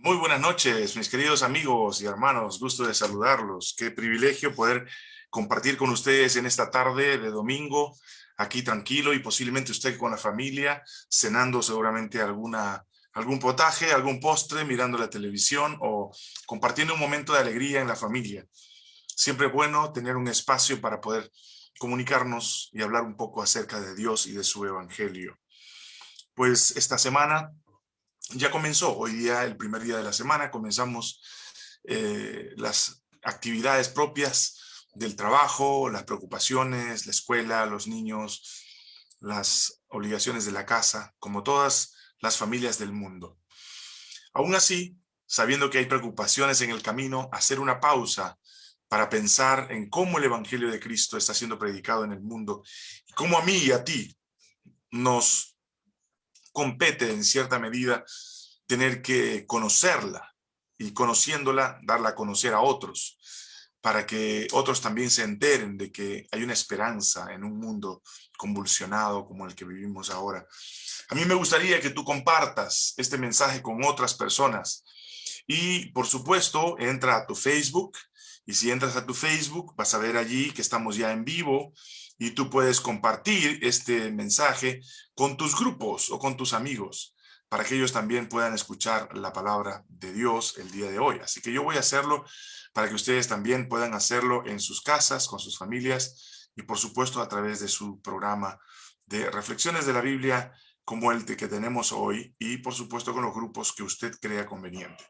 Muy buenas noches, mis queridos amigos y hermanos. Gusto de saludarlos. Qué privilegio poder compartir con ustedes en esta tarde de domingo, aquí tranquilo y posiblemente usted con la familia, cenando seguramente alguna, algún potaje, algún postre, mirando la televisión o compartiendo un momento de alegría en la familia. Siempre es bueno tener un espacio para poder comunicarnos y hablar un poco acerca de Dios y de su evangelio. Pues esta semana ya comenzó, hoy día, el primer día de la semana, comenzamos eh, las actividades propias del trabajo, las preocupaciones, la escuela, los niños, las obligaciones de la casa, como todas las familias del mundo. Aún así, sabiendo que hay preocupaciones en el camino, hacer una pausa para pensar en cómo el Evangelio de Cristo está siendo predicado en el mundo y cómo a mí y a ti nos compete en cierta medida tener que conocerla y conociéndola, darla a conocer a otros, para que otros también se enteren de que hay una esperanza en un mundo convulsionado como el que vivimos ahora. A mí me gustaría que tú compartas este mensaje con otras personas y por supuesto entra a tu Facebook y si entras a tu Facebook vas a ver allí que estamos ya en vivo y tú puedes compartir este mensaje con tus grupos o con tus amigos para que ellos también puedan escuchar la palabra de Dios el día de hoy. Así que yo voy a hacerlo para que ustedes también puedan hacerlo en sus casas, con sus familias y por supuesto a través de su programa de reflexiones de la Biblia como el que tenemos hoy y por supuesto con los grupos que usted crea conveniente.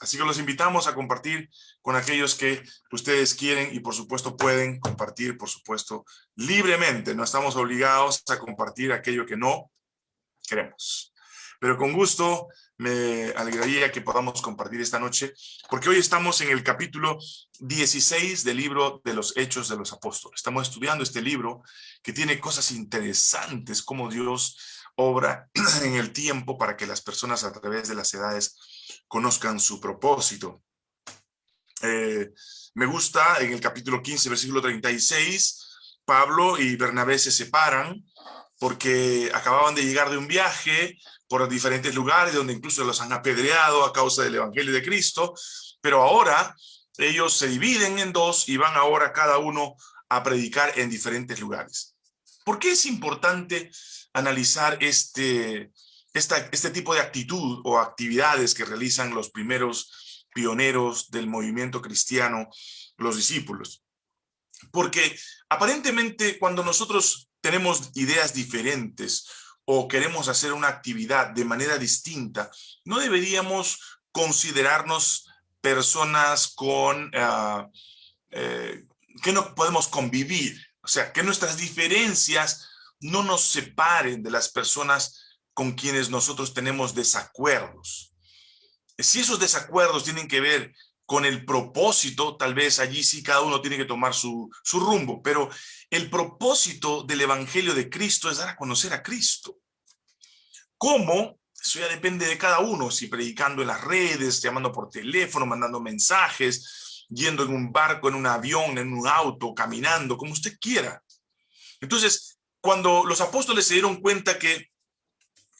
Así que los invitamos a compartir con aquellos que ustedes quieren y por supuesto pueden compartir, por supuesto, libremente. No estamos obligados a compartir aquello que no queremos. Pero con gusto me alegraría que podamos compartir esta noche, porque hoy estamos en el capítulo 16 del libro de los Hechos de los Apóstoles. Estamos estudiando este libro que tiene cosas interesantes, como Dios obra en el tiempo para que las personas a través de las edades conozcan su propósito. Eh, me gusta en el capítulo 15, versículo 36, Pablo y Bernabé se separan porque acababan de llegar de un viaje por diferentes lugares donde incluso los han apedreado a causa del Evangelio de Cristo, pero ahora ellos se dividen en dos y van ahora cada uno a predicar en diferentes lugares. ¿Por qué es importante analizar este, este tipo de actitud o actividades que realizan los primeros pioneros del movimiento cristiano, los discípulos. Porque aparentemente cuando nosotros tenemos ideas diferentes o queremos hacer una actividad de manera distinta, no deberíamos considerarnos personas con ah, eh, que no podemos convivir. O sea, que nuestras diferencias no nos separen de las personas con quienes nosotros tenemos desacuerdos. Si esos desacuerdos tienen que ver con el propósito, tal vez allí sí cada uno tiene que tomar su, su rumbo, pero el propósito del Evangelio de Cristo es dar a conocer a Cristo. ¿Cómo? Eso ya depende de cada uno, si predicando en las redes, llamando por teléfono, mandando mensajes, yendo en un barco, en un avión, en un auto, caminando, como usted quiera. Entonces, cuando los apóstoles se dieron cuenta que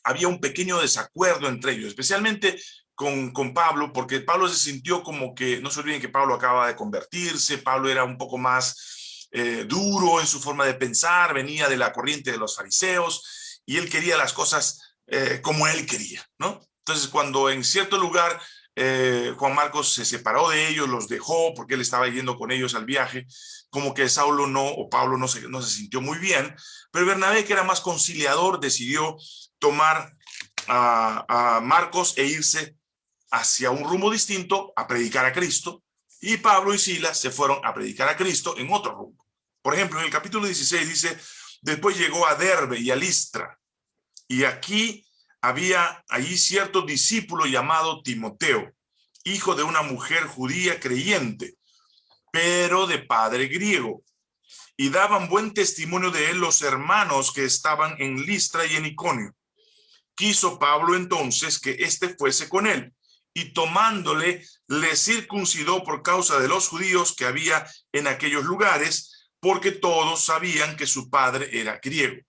había un pequeño desacuerdo entre ellos, especialmente con, con, Pablo, porque Pablo se sintió como que, no se olviden que Pablo acaba de convertirse, Pablo era un poco más eh, duro en su forma de pensar, venía de la corriente de los fariseos, y él quería las cosas eh, como él quería, ¿no? Entonces, cuando en cierto lugar eh, Juan Marcos se separó de ellos, los dejó porque él estaba yendo con ellos al viaje, como que Saulo no, o Pablo no se, no se sintió muy bien, pero Bernabé, que era más conciliador, decidió tomar a, Marcos e irse hacia un rumbo distinto a predicar a Cristo, y Pablo y Silas se fueron a predicar a Cristo en otro rumbo. Por ejemplo, en el capítulo 16 dice, después llegó a Derbe y a Listra, y aquí había allí cierto discípulo llamado Timoteo, hijo de una mujer judía creyente, pero de padre griego, y daban buen testimonio de él los hermanos que estaban en Listra y en Iconio. Quiso Pablo entonces que éste fuese con él, y tomándole, le circuncidó por causa de los judíos que había en aquellos lugares, porque todos sabían que su padre era griego.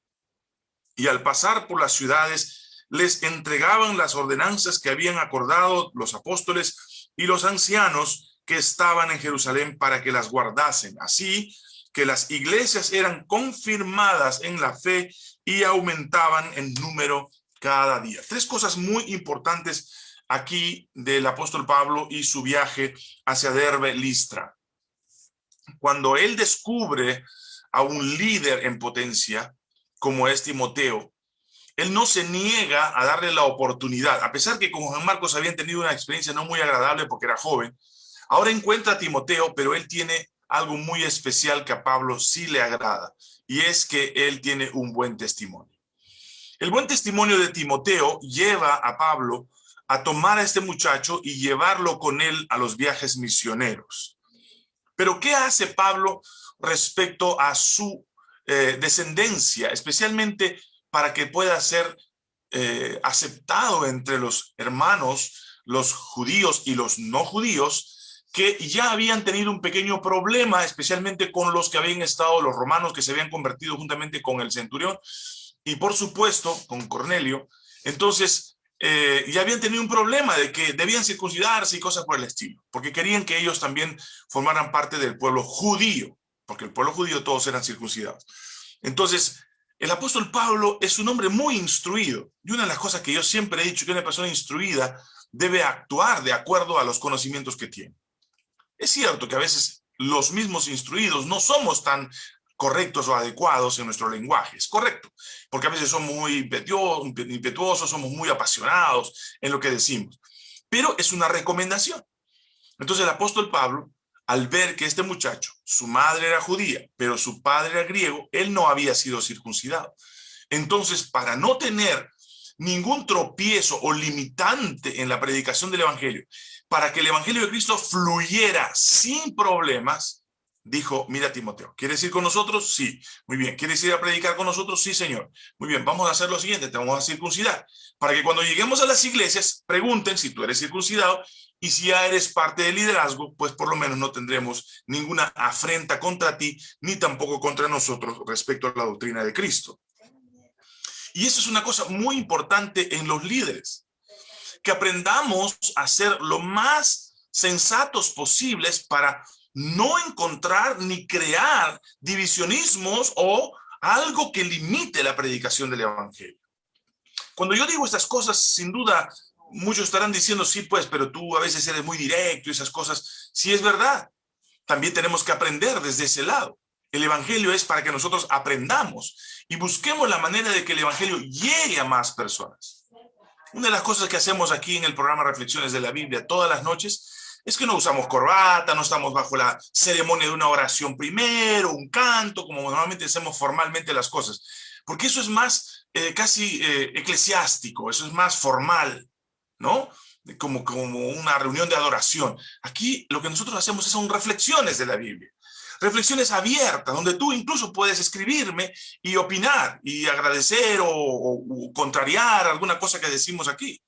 Y al pasar por las ciudades, les entregaban las ordenanzas que habían acordado los apóstoles y los ancianos que estaban en Jerusalén para que las guardasen. Así que las iglesias eran confirmadas en la fe y aumentaban en número cada día. Tres cosas muy importantes aquí del apóstol Pablo y su viaje hacia Derbe, Listra. Cuando él descubre a un líder en potencia, como es Timoteo, él no se niega a darle la oportunidad, a pesar que con Juan Marcos habían tenido una experiencia no muy agradable porque era joven, ahora encuentra a Timoteo, pero él tiene algo muy especial que a Pablo sí le agrada, y es que él tiene un buen testimonio. El buen testimonio de Timoteo lleva a Pablo a tomar a este muchacho y llevarlo con él a los viajes misioneros. Pero ¿qué hace Pablo respecto a su eh, descendencia, especialmente para que pueda ser eh, aceptado entre los hermanos, los judíos y los no judíos, que ya habían tenido un pequeño problema, especialmente con los que habían estado, los romanos que se habían convertido juntamente con el centurión, y por supuesto con Cornelio. Entonces, eh, ya habían tenido un problema de que debían circuncidarse y cosas por el estilo, porque querían que ellos también formaran parte del pueblo judío, porque el pueblo judío todos eran circuncidados. Entonces, el apóstol Pablo es un hombre muy instruido. Y una de las cosas que yo siempre he dicho que una persona instruida debe actuar de acuerdo a los conocimientos que tiene. Es cierto que a veces los mismos instruidos no somos tan correctos o adecuados en nuestro lenguaje. Es correcto, porque a veces somos muy impetuosos, somos muy apasionados en lo que decimos. Pero es una recomendación. Entonces el apóstol Pablo al ver que este muchacho, su madre era judía, pero su padre era griego, él no había sido circuncidado. Entonces, para no tener ningún tropiezo o limitante en la predicación del evangelio, para que el evangelio de Cristo fluyera sin problemas, dijo, mira Timoteo, ¿quieres ir con nosotros? Sí. Muy bien. ¿Quieres ir a predicar con nosotros? Sí, Señor. Muy bien, vamos a hacer lo siguiente, te vamos a circuncidar. Para que cuando lleguemos a las iglesias, pregunten si tú eres circuncidado y si ya eres parte del liderazgo, pues por lo menos no tendremos ninguna afrenta contra ti, ni tampoco contra nosotros respecto a la doctrina de Cristo. Y eso es una cosa muy importante en los líderes, que aprendamos a ser lo más sensatos posibles para no encontrar ni crear divisionismos o algo que limite la predicación del evangelio. Cuando yo digo estas cosas, sin duda, muchos estarán diciendo, sí, pues, pero tú a veces eres muy directo y esas cosas. Sí es verdad. También tenemos que aprender desde ese lado. El evangelio es para que nosotros aprendamos y busquemos la manera de que el evangelio llegue a más personas. Una de las cosas que hacemos aquí en el programa Reflexiones de la Biblia todas las noches es que no usamos corbata, no estamos bajo la ceremonia de una oración primero, un canto, como normalmente hacemos formalmente las cosas, porque eso es más eh, casi eh, eclesiástico, eso es más formal, ¿no? Como, como una reunión de adoración. Aquí lo que nosotros hacemos son reflexiones de la Biblia, reflexiones abiertas, donde tú incluso puedes escribirme y opinar y agradecer o, o contrariar alguna cosa que decimos aquí.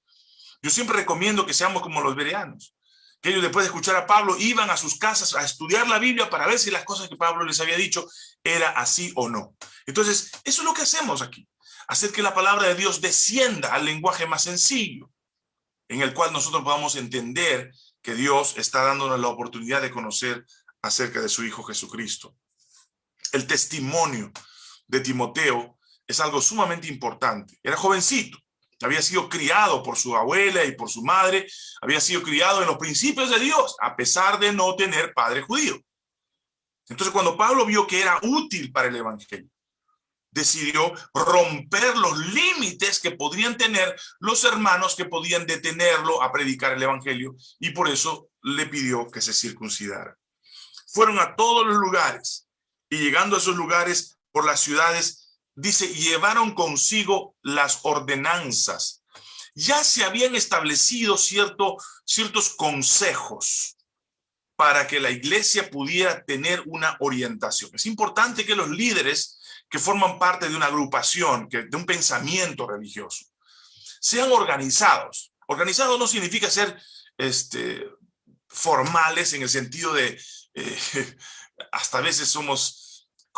Yo siempre recomiendo que seamos como los bereanos, que ellos después de escuchar a Pablo iban a sus casas a estudiar la Biblia para ver si las cosas que Pablo les había dicho era así o no. Entonces, eso es lo que hacemos aquí, hacer que la palabra de Dios descienda al lenguaje más sencillo, en el cual nosotros podamos entender que Dios está dándonos la oportunidad de conocer acerca de su Hijo Jesucristo. El testimonio de Timoteo es algo sumamente importante. Era jovencito, había sido criado por su abuela y por su madre, había sido criado en los principios de Dios, a pesar de no tener padre judío. Entonces cuando Pablo vio que era útil para el evangelio, decidió romper los límites que podrían tener los hermanos que podían detenerlo a predicar el evangelio y por eso le pidió que se circuncidara. Fueron a todos los lugares y llegando a esos lugares por las ciudades dice, llevaron consigo las ordenanzas. Ya se habían establecido cierto, ciertos consejos para que la iglesia pudiera tener una orientación. Es importante que los líderes que forman parte de una agrupación, que, de un pensamiento religioso, sean organizados. Organizado no significa ser este, formales en el sentido de, eh, hasta a veces somos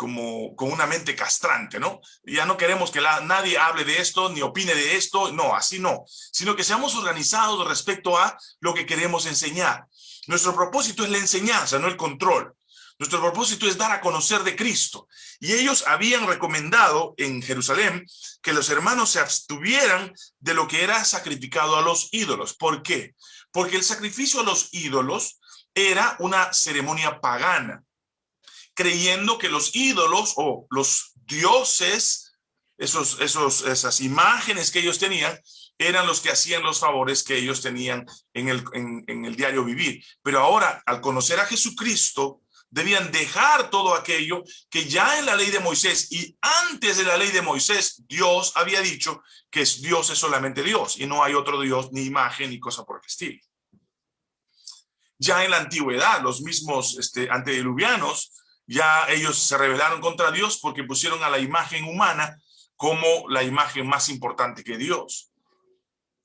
como con una mente castrante, ¿no? Ya no queremos que nadie hable de esto, ni opine de esto, no, así no, sino que seamos organizados respecto a lo que queremos enseñar. Nuestro propósito es la enseñanza, no el control. Nuestro propósito es dar a conocer de Cristo. Y ellos habían recomendado en Jerusalén que los hermanos se abstuvieran de lo que era sacrificado a los ídolos. ¿Por qué? Porque el sacrificio a los ídolos era una ceremonia pagana, creyendo que los ídolos o los dioses, esos, esos, esas imágenes que ellos tenían, eran los que hacían los favores que ellos tenían en el, en el diario vivir. Pero ahora, al conocer a Jesucristo, debían dejar todo aquello que ya en la ley de Moisés y antes de la ley de Moisés, Dios había dicho que Dios es solamente Dios y no hay otro Dios, ni imagen, ni cosa por el estilo. Ya en la antigüedad, los mismos este, antediluvianos, ya ellos se rebelaron contra Dios porque pusieron a la imagen humana como la imagen más importante que Dios.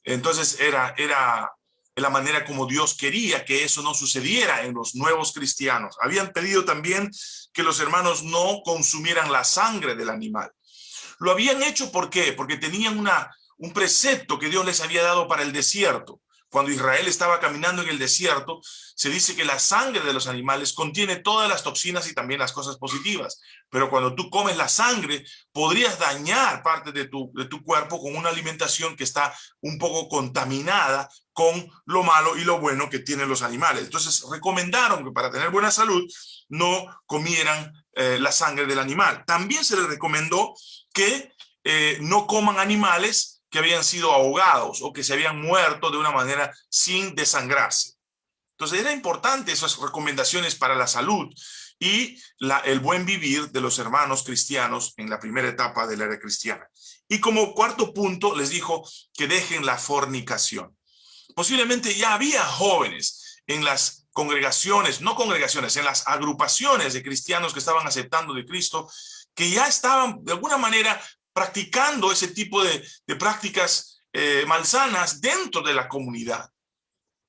Entonces era, era la manera como Dios quería que eso no sucediera en los nuevos cristianos. Habían pedido también que los hermanos no consumieran la sangre del animal. Lo habían hecho ¿por qué? Porque tenían una, un precepto que Dios les había dado para el desierto. Cuando Israel estaba caminando en el desierto, se dice que la sangre de los animales contiene todas las toxinas y también las cosas positivas. Pero cuando tú comes la sangre, podrías dañar parte de tu, de tu cuerpo con una alimentación que está un poco contaminada con lo malo y lo bueno que tienen los animales. Entonces recomendaron que para tener buena salud no comieran eh, la sangre del animal. También se les recomendó que eh, no coman animales que habían sido ahogados o que se habían muerto de una manera sin desangrarse. Entonces era importante esas recomendaciones para la salud y la, el buen vivir de los hermanos cristianos en la primera etapa de la era cristiana. Y como cuarto punto les dijo que dejen la fornicación. Posiblemente ya había jóvenes en las congregaciones, no congregaciones, en las agrupaciones de cristianos que estaban aceptando de Cristo, que ya estaban de alguna manera practicando ese tipo de, prácticas eh, malsanas dentro de la comunidad.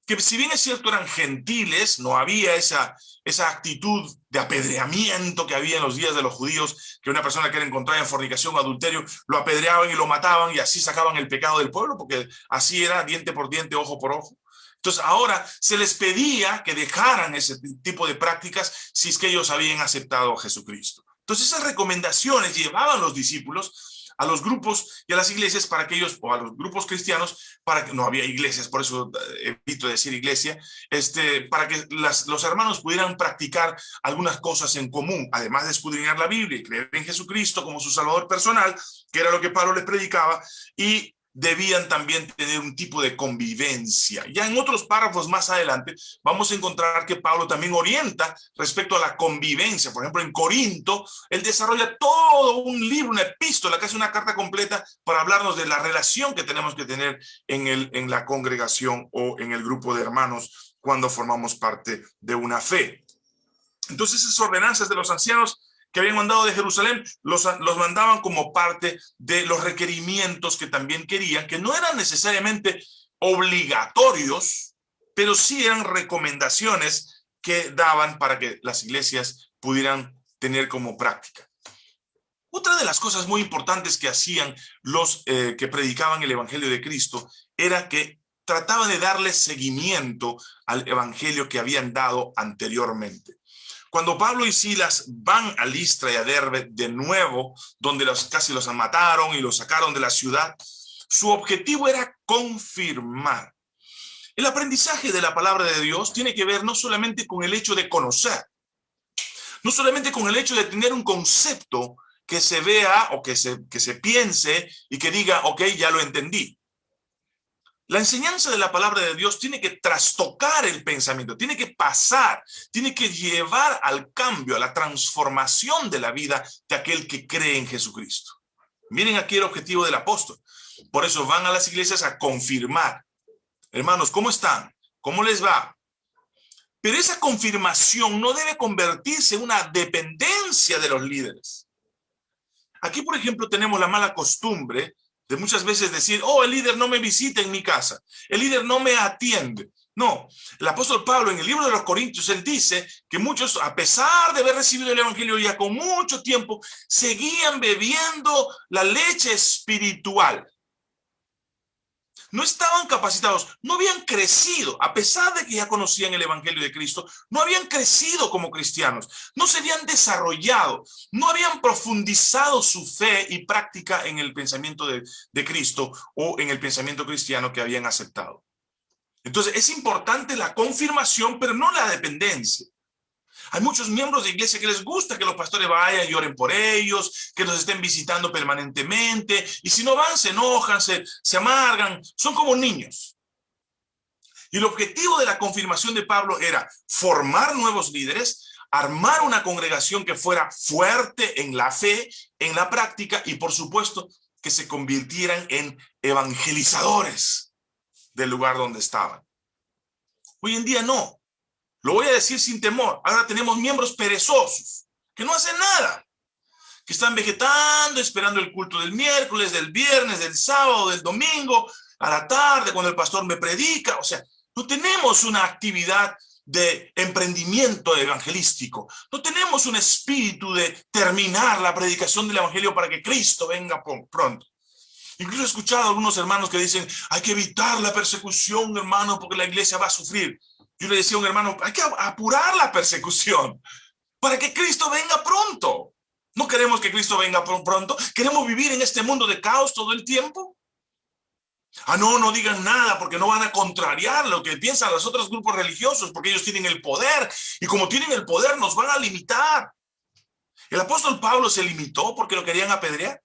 Que si bien es cierto eran gentiles, no había esa, esa actitud de apedreamiento que había en los días de los judíos, que una persona que era encontrada en fornicación o adulterio, lo apedreaban y lo mataban y así sacaban el pecado del pueblo, porque así era diente por diente, ojo por ojo. Entonces ahora se les pedía que dejaran ese tipo de prácticas si es que ellos habían aceptado a Jesucristo. Entonces esas recomendaciones llevaban los discípulos a los grupos y a las iglesias para que ellos, o a los grupos cristianos, para que no había iglesias, por eso eh, evito decir iglesia, este, para que las, los hermanos pudieran practicar algunas cosas en común, además de escudriñar la Biblia y creer en Jesucristo como su salvador personal, que era lo que Pablo les predicaba, y debían también tener un tipo de convivencia. Ya en otros párrafos más adelante vamos a encontrar que Pablo también orienta respecto a la convivencia. Por ejemplo, en Corinto, él desarrolla todo un libro, una epístola, casi una carta completa para hablarnos de la relación que tenemos que tener en, el, en la congregación o en el grupo de hermanos cuando formamos parte de una fe. Entonces esas ordenanzas de los ancianos que habían mandado de Jerusalén, los, los mandaban como parte de los requerimientos que también querían, que no eran necesariamente obligatorios, pero sí eran recomendaciones que daban para que las iglesias pudieran tener como práctica. Otra de las cosas muy importantes que hacían los eh, que predicaban el Evangelio de Cristo era que trataban de darle seguimiento al Evangelio que habían dado anteriormente. Cuando Pablo y Silas van a Listra y a Derbe de nuevo, donde casi los mataron y los sacaron de la ciudad, su objetivo era confirmar. El aprendizaje de la palabra de Dios tiene que ver no solamente con el hecho de conocer, no solamente con el hecho de tener un concepto que se vea o que se, que se piense y que diga, ok, ya lo entendí. La enseñanza de la palabra de Dios tiene que trastocar el pensamiento, tiene que pasar, tiene que llevar al cambio, a la transformación de la vida de aquel que cree en Jesucristo. Miren aquí el objetivo del apóstol. Por eso van a las iglesias a confirmar. Hermanos, ¿cómo están? ¿Cómo les va? Pero esa confirmación no debe convertirse en una dependencia de los líderes. Aquí, por ejemplo, tenemos la mala costumbre de muchas veces decir, oh, el líder no me visita en mi casa, el líder no me atiende. No, el apóstol Pablo en el libro de los Corintios, él dice que muchos, a pesar de haber recibido el evangelio ya con mucho tiempo, seguían bebiendo la leche espiritual. No estaban capacitados, no habían crecido, a pesar de que ya conocían el evangelio de Cristo, no habían crecido como cristianos, no se habían desarrollado, no habían profundizado su fe y práctica en el pensamiento de, de Cristo o en el pensamiento cristiano que habían aceptado. Entonces es importante la confirmación, pero no la dependencia. Hay muchos miembros de iglesia que les gusta que los pastores vayan y oren por ellos, que los estén visitando permanentemente, y si no van se enojan, se, se amargan, son como niños. Y el objetivo de la confirmación de Pablo era formar nuevos líderes, armar una congregación que fuera fuerte en la fe, en la práctica, y por supuesto que se convirtieran en evangelizadores del lugar donde estaban. Hoy en día no. Lo voy a decir sin temor. Ahora tenemos miembros perezosos, que no hacen nada, que están vegetando, esperando el culto del miércoles, del viernes, del sábado, del domingo, a la tarde, cuando el pastor me predica. O sea, no tenemos una actividad de emprendimiento evangelístico. No tenemos un espíritu de terminar la predicación del evangelio para que Cristo venga pronto. Incluso he escuchado a algunos hermanos que dicen, hay que evitar la persecución, hermano, porque la iglesia va a sufrir. Yo le decía a un hermano, hay que apurar la persecución para que Cristo venga pronto. ¿No queremos que Cristo venga pronto? ¿Queremos vivir en este mundo de caos todo el tiempo? Ah, no, no digan nada porque no van a contrariar lo que piensan los otros grupos religiosos porque ellos tienen el poder y como tienen el poder nos van a limitar. El apóstol Pablo se limitó porque lo querían apedrear.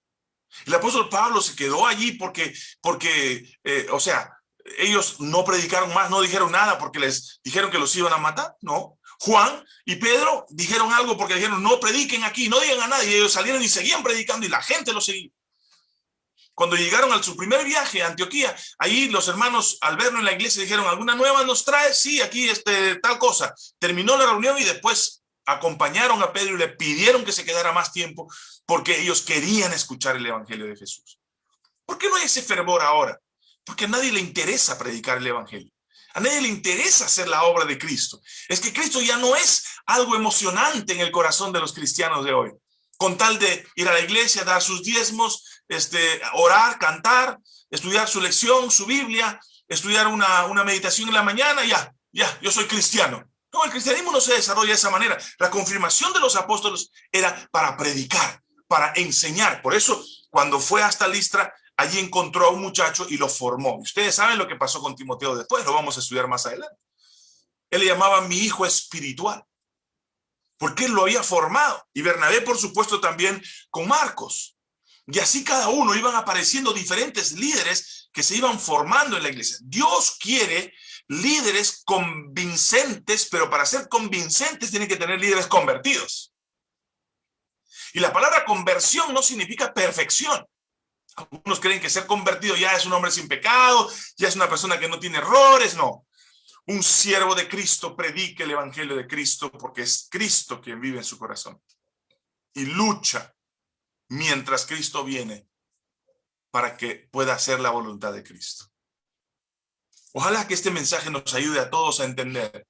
El apóstol Pablo se quedó allí porque, porque eh, o sea, ellos no predicaron más, no dijeron nada porque les dijeron que los iban a matar, no. Juan y Pedro dijeron algo porque dijeron, no prediquen aquí, no digan a nadie. Y ellos salieron y seguían predicando y la gente los seguía. Cuando llegaron a su primer viaje a Antioquía, ahí los hermanos al verlo en la iglesia dijeron, ¿alguna nueva nos trae? Sí, aquí este, tal cosa. Terminó la reunión y después acompañaron a Pedro y le pidieron que se quedara más tiempo porque ellos querían escuchar el evangelio de Jesús. ¿Por qué no hay ese fervor ahora? Porque a nadie le interesa predicar el evangelio. A nadie le interesa hacer la obra de Cristo. Es que Cristo ya no es algo emocionante en el corazón de los cristianos de hoy. Con tal de ir a la iglesia, dar sus diezmos, este, orar, cantar, estudiar su lección, su Biblia, estudiar una, una meditación en la mañana, ya, ya, yo soy cristiano. No, el cristianismo no se desarrolla de esa manera. La confirmación de los apóstoles era para predicar, para enseñar. Por eso, cuando fue hasta Listra, allí encontró a un muchacho y lo formó. Ustedes saben lo que pasó con Timoteo después, lo vamos a estudiar más adelante. Él le llamaba mi hijo espiritual, porque él lo había formado. Y Bernabé, por supuesto, también con Marcos. Y así cada uno iban apareciendo diferentes líderes que se iban formando en la iglesia. Dios quiere líderes convincentes, pero para ser convincentes tienen que tener líderes convertidos. Y la palabra conversión no significa perfección. Algunos creen que ser convertido ya es un hombre sin pecado, ya es una persona que no tiene errores, no. Un siervo de Cristo predica el evangelio de Cristo porque es Cristo quien vive en su corazón. Y lucha mientras Cristo viene para que pueda hacer la voluntad de Cristo. Ojalá que este mensaje nos ayude a todos a entender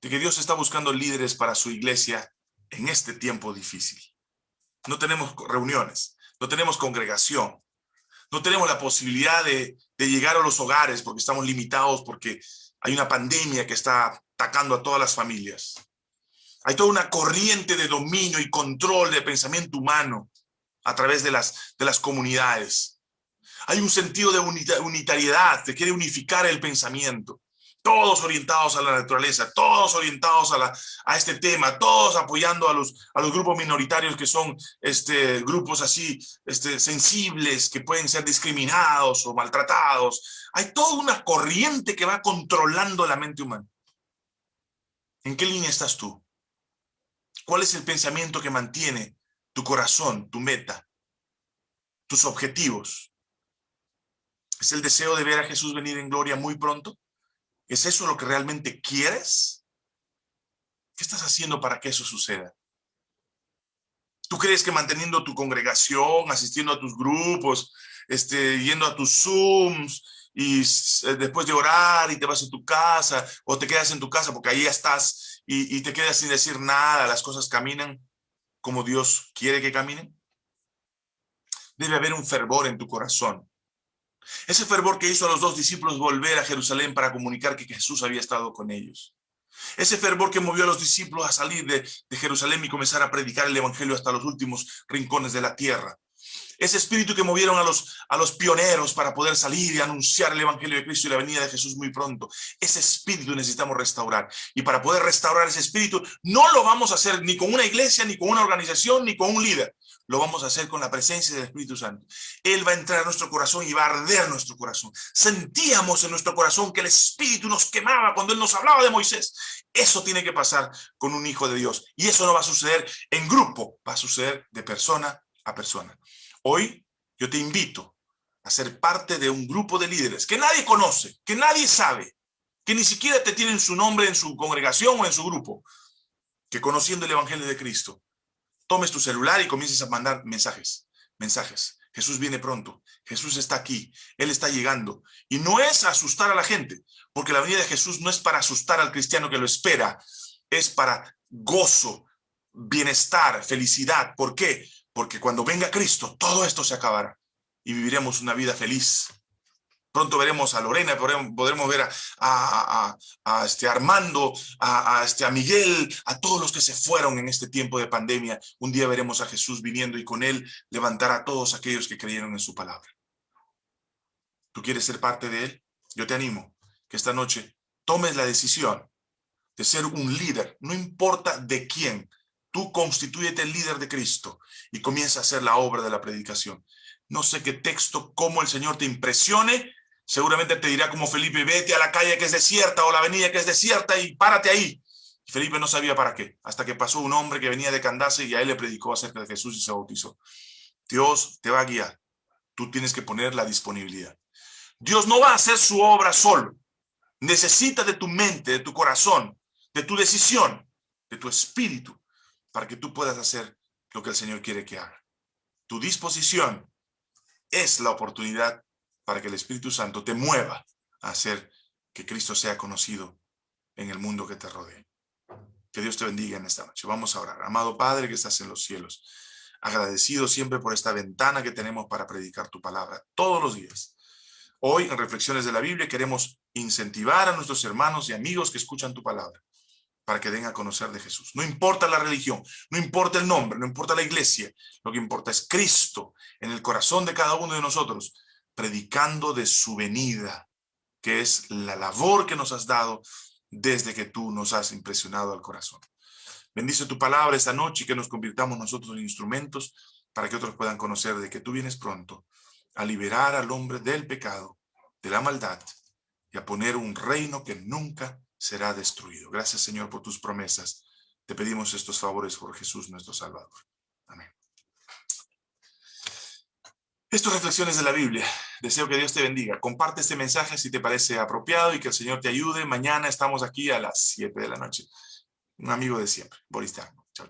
de que Dios está buscando líderes para su iglesia en este tiempo difícil. No tenemos reuniones, no tenemos congregación, no tenemos la posibilidad de, de llegar a los hogares porque estamos limitados, porque hay una pandemia que está atacando a todas las familias. Hay toda una corriente de dominio y control de pensamiento humano a través de las, de las comunidades. Hay un sentido de unitariedad, te quiere unificar el pensamiento. Todos orientados a la naturaleza, todos orientados a, este tema, todos apoyando a los, a los grupos minoritarios que son este, grupos así este, sensibles, que pueden ser discriminados o maltratados. Hay toda una corriente que va controlando la mente humana. ¿En qué línea estás tú? ¿Cuál es el pensamiento que mantiene tu corazón, tu meta, tus objetivos? ¿Es el deseo de ver a Jesús venir en gloria muy pronto? ¿Es eso lo que realmente quieres? ¿Qué estás haciendo para que eso suceda? ¿Tú crees que manteniendo tu congregación, asistiendo a tus grupos, este, yendo a tus Zooms y eh, después de orar y te vas a tu casa o te quedas en tu casa porque ahí estás y, y te quedas sin decir nada, las cosas caminan como Dios quiere que caminen. Debe haber un fervor en tu corazón. Ese fervor que hizo a los dos discípulos volver a Jerusalén para comunicar que Jesús había estado con ellos. Ese fervor que movió a los discípulos a salir de, de Jerusalén y comenzar a predicar el evangelio hasta los últimos rincones de la tierra ese espíritu que movieron a los, a los pioneros para poder salir y anunciar el evangelio de Cristo y la venida de Jesús muy pronto. Ese espíritu necesitamos restaurar. Y para poder restaurar ese espíritu, no lo vamos a hacer ni con una iglesia, ni con una organización, ni con un líder. Lo vamos a hacer con la presencia del Espíritu Santo. Él va a entrar a nuestro corazón y va a arder nuestro corazón. Sentíamos en nuestro corazón que el Espíritu nos quemaba cuando Él nos hablaba de Moisés. Eso tiene que pasar con un hijo de Dios. Y eso no va a suceder en grupo, va a suceder de persona a persona. Hoy yo te invito a ser parte de un grupo de líderes que nadie conoce, que nadie sabe, que ni siquiera te tienen su nombre en su congregación o en su grupo, que conociendo el Evangelio de Cristo, tomes tu celular y comiences a mandar mensajes, mensajes. Jesús viene pronto, Jesús está aquí, Él está llegando. Y no es asustar a la gente, porque la venida de Jesús no es para asustar al cristiano que lo espera, es para gozo, bienestar, felicidad. ¿Por qué? porque cuando venga Cristo, todo esto se acabará y viviremos una vida feliz. Pronto veremos a Lorena, podremos, ver a, este Armando, a, este, a Miguel, a todos los que se fueron en este tiempo de pandemia. Un día veremos a Jesús viniendo y con él levantar a todos aquellos que creyeron en su palabra. ¿Tú quieres ser parte de él? Yo te animo que esta noche tomes la decisión de ser un líder, no importa de quién, Tú constituyete el líder de Cristo y comienza a hacer la obra de la predicación. No sé qué texto, cómo el Señor te impresione. Seguramente te dirá como Felipe, vete a la calle que es desierta o la avenida que es desierta y párate ahí. Felipe no sabía para qué, hasta que pasó un hombre que venía de Candace y a él le predicó acerca de Jesús y se bautizó. Dios te va a guiar. Tú tienes que poner la disponibilidad. Dios no va a hacer su obra solo. Necesita de tu mente, de tu corazón, de tu decisión, de tu espíritu, para que tú puedas hacer lo que el Señor quiere que haga. Tu disposición es la oportunidad para que el Espíritu Santo te mueva a hacer que Cristo sea conocido en el mundo que te rodea. Que Dios te bendiga en esta noche. Vamos a orar. Amado Padre que estás en los cielos, agradecido siempre por esta ventana que tenemos para predicar tu palabra todos los días. Hoy en Reflexiones de la Biblia queremos incentivar a nuestros hermanos y amigos que escuchan tu palabra para que den a conocer de Jesús. No importa la religión, no importa el nombre, no importa la iglesia, lo que importa es Cristo en el corazón de cada uno de nosotros, predicando de su venida, que es la labor que nos has dado desde que tú nos has impresionado al corazón. Bendice tu palabra esta noche y que nos convirtamos nosotros en instrumentos para que otros puedan conocer de que tú vienes pronto a liberar al hombre del pecado, de la maldad y a poner un reino que nunca será destruido. Gracias, Señor, por tus promesas. Te pedimos estos favores por Jesús, nuestro Salvador. Estas reflexiones de la Biblia. Deseo que Dios te bendiga. Comparte este mensaje si te parece apropiado y que el Señor te ayude. Mañana estamos aquí a las 7 de la noche. Un amigo de siempre, Boris Chao, chao.